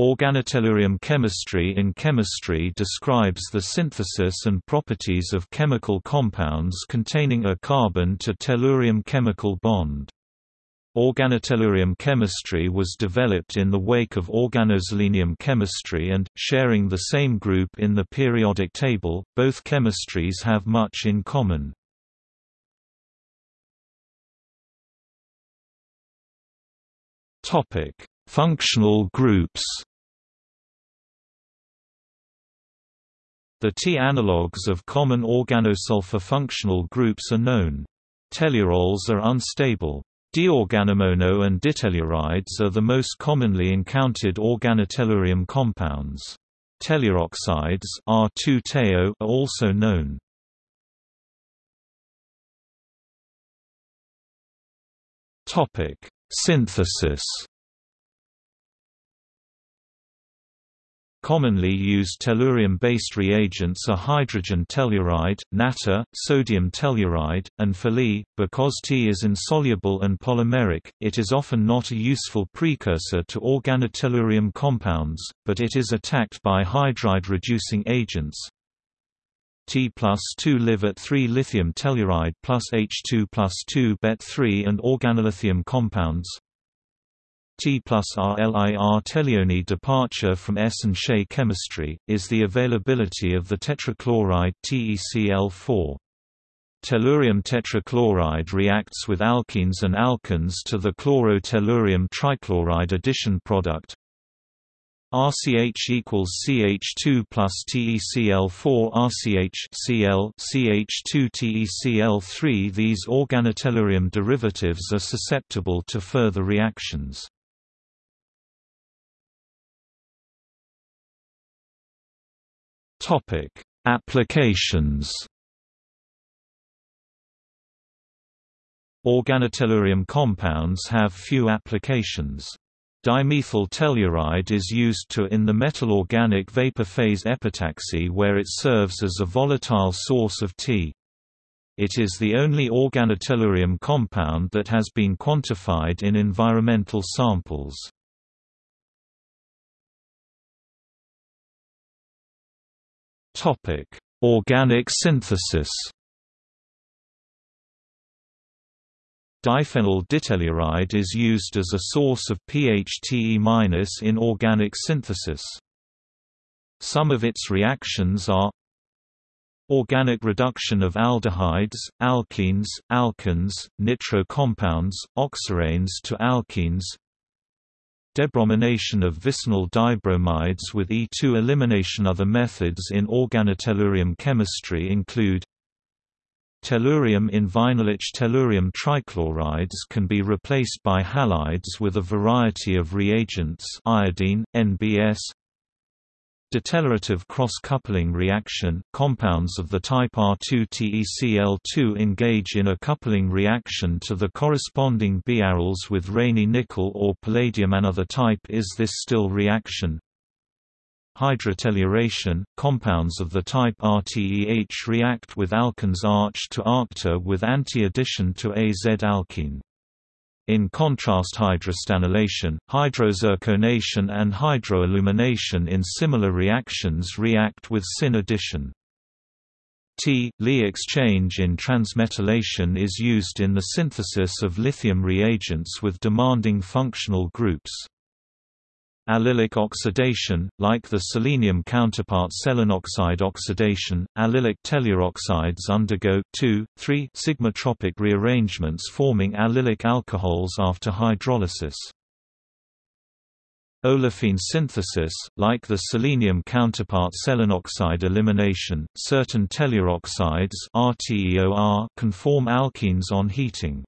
Organotellurium chemistry in chemistry describes the synthesis and properties of chemical compounds containing a carbon to tellurium chemical bond. Organotellurium chemistry was developed in the wake of organoselenium chemistry and, sharing the same group in the periodic table, both chemistries have much in common. Functional groups The T-analogues of common organosulfur functional groups are known. Tellurols are unstable. Diorganomono and ditellurides are the most commonly encountered organotellurium compounds. Telluroxides R2-teo are also known. Synthesis Commonly used tellurium-based reagents are hydrogen telluride, natter, sodium telluride, and Fe. Because T is insoluble and polymeric, it is often not a useful precursor to organotellurium compounds, but it is attacked by hydride-reducing agents. T plus 2 live at 3 lithium telluride plus H2 plus 2 bet 3 and organolithium compounds. T plus RLIR tellurion departure from S and Shay chemistry, is the availability of the tetrachloride TECl4. Tellurium tetrachloride reacts with alkenes and alkynes to the chloro-tellurium trichloride addition product. RCH equals CH2 plus TeCl4 RCH Cl CH2 TeCl3 These organotellurium derivatives are susceptible to further reactions. Topic: Applications. Organotellurium compounds have few applications. Dimethyl telluride is used to in the metal organic vapor phase epitaxy where it serves as a volatile source of T. It is the only organotellurium compound that has been quantified in environmental samples. Topic: Organic synthesis. Diphenyl ditelluride is used as a source of PHTE- in organic synthesis. Some of its reactions are Organic reduction of aldehydes, alkenes, alkynes, nitro compounds, oxiranes to alkenes Debromination of vicinal dibromides with E2 elimination. Other methods in organotellurium chemistry include Tellurium in vinylic tellurium trichlorides can be replaced by halides with a variety of reagents iodine, NBS, Detellurative cross-coupling reaction – Compounds of the type R2-TeCl2 engage in a coupling reaction to the corresponding biaryls with Raney nickel or palladium. Another type is this Stille reaction. Hydrotelluration – Compounds of the type RTEH react with alkenes arch to arcta with anti-addition to Az-alkene in contrast hydrostannylation, hydrozirconation and hydroalumination in similar reactions react with syn addition. T-Li exchange in transmetallation is used in the synthesis of lithium reagents with demanding functional groups. Allylic oxidation, like the selenium counterpart selenoxide oxidation, allylic telluroxides undergo 2, 3 sigmatropic rearrangements forming allylic alcohols after hydrolysis. Olefin synthesis, like the selenium counterpart selenoxide elimination, certain telluroxides can form alkenes on heating.